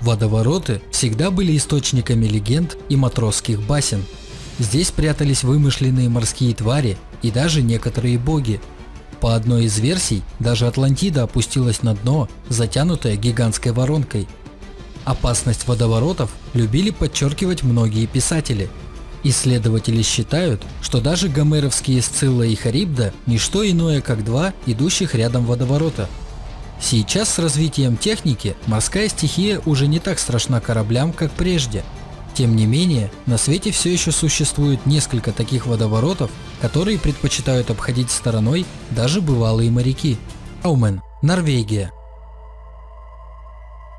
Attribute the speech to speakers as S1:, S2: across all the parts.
S1: Водовороты всегда были источниками легенд и матросских басен. Здесь прятались вымышленные морские твари и даже некоторые боги. По одной из версий, даже Атлантида опустилась на дно, затянутая гигантской воронкой. Опасность водоворотов любили подчеркивать многие писатели. Исследователи считают, что даже гомеровские Сцилла и Харибда – не что иное, как два идущих рядом водоворота – Сейчас с развитием техники морская стихия уже не так страшна кораблям, как прежде. Тем не менее, на свете все еще существует несколько таких водоворотов, которые предпочитают обходить стороной даже бывалые моряки. Аумен, Норвегия.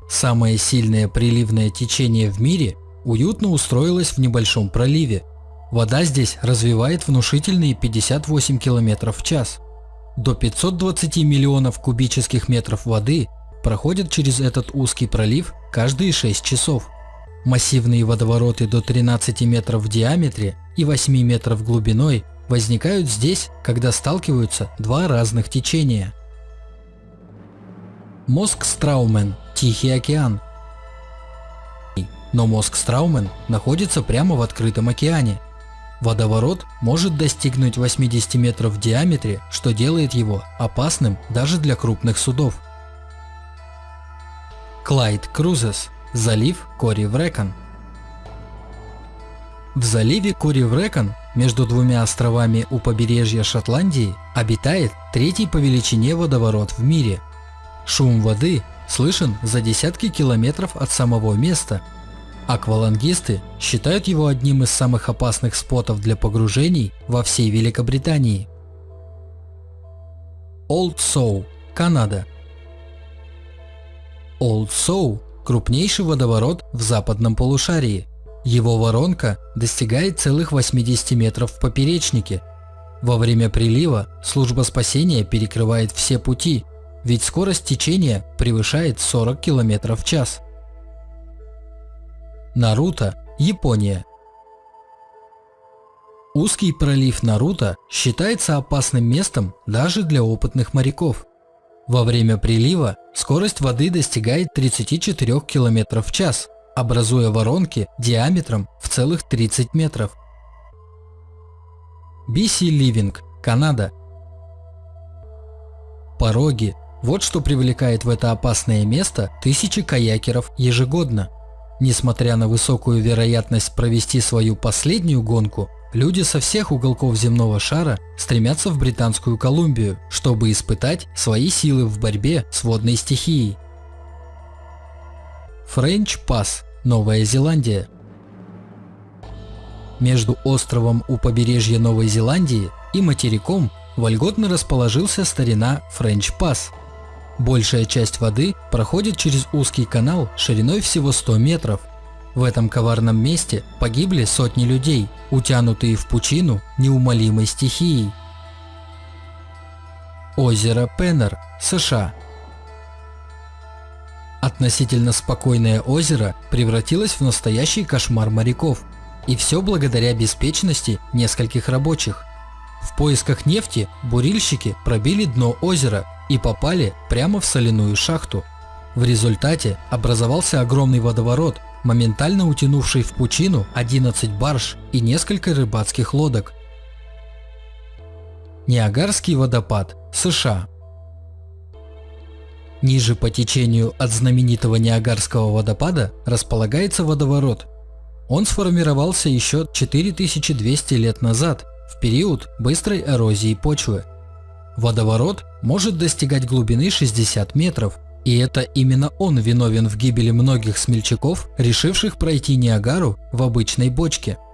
S1: Самое сильное приливное течение в мире уютно устроилось в небольшом проливе. Вода здесь развивает внушительные 58 км в час. До 520 миллионов кубических метров воды проходят через этот узкий пролив каждые 6 часов. Массивные водовороты до 13 метров в диаметре и 8 метров глубиной возникают здесь, когда сталкиваются два разных течения. Мозг Страумен – Тихий океан. Но мозг Страумен находится прямо в открытом океане – Водоворот может достигнуть 80 метров в диаметре, что делает его опасным даже для крупных судов. Клайд Крузес. Залив Кори-Врекон. В заливе Кори-Врекон между двумя островами у побережья Шотландии обитает третий по величине водоворот в мире. Шум воды слышен за десятки километров от самого места Аквалангисты считают его одним из самых опасных спотов для погружений во всей Великобритании. Old Sow, Канада. Old Sow – крупнейший водоворот в западном полушарии. Его воронка достигает целых 80 метров в поперечнике. Во время прилива служба спасения перекрывает все пути, ведь скорость течения превышает 40 км в час. Наруто, Япония. Узкий пролив Наруто считается опасным местом даже для опытных моряков. Во время прилива скорость воды достигает 34 км в час, образуя воронки диаметром в целых 30 метров. BC Living, Канада. Пороги – вот что привлекает в это опасное место тысячи каякеров ежегодно. Несмотря на высокую вероятность провести свою последнюю гонку, люди со всех уголков земного шара стремятся в Британскую Колумбию, чтобы испытать свои силы в борьбе с водной стихией. Френч Пас, Новая Зеландия Между островом у побережья Новой Зеландии и материком вольготно расположился старина Френч Пас – Большая часть воды проходит через узкий канал шириной всего 100 метров. В этом коварном месте погибли сотни людей, утянутые в пучину неумолимой стихией. Озеро Пеннер, США Относительно спокойное озеро превратилось в настоящий кошмар моряков. И все благодаря беспечности нескольких рабочих. В поисках нефти бурильщики пробили дно озера и попали прямо в соляную шахту. В результате образовался огромный водоворот, моментально утянувший в пучину 11 барж и несколько рыбацких лодок. Ниагарский водопад, США. Ниже по течению от знаменитого Ниагарского водопада располагается водоворот. Он сформировался еще 4200 лет назад в период быстрой эрозии почвы. Водоворот может достигать глубины 60 метров, и это именно он виновен в гибели многих смельчаков, решивших пройти Ниагару в обычной бочке –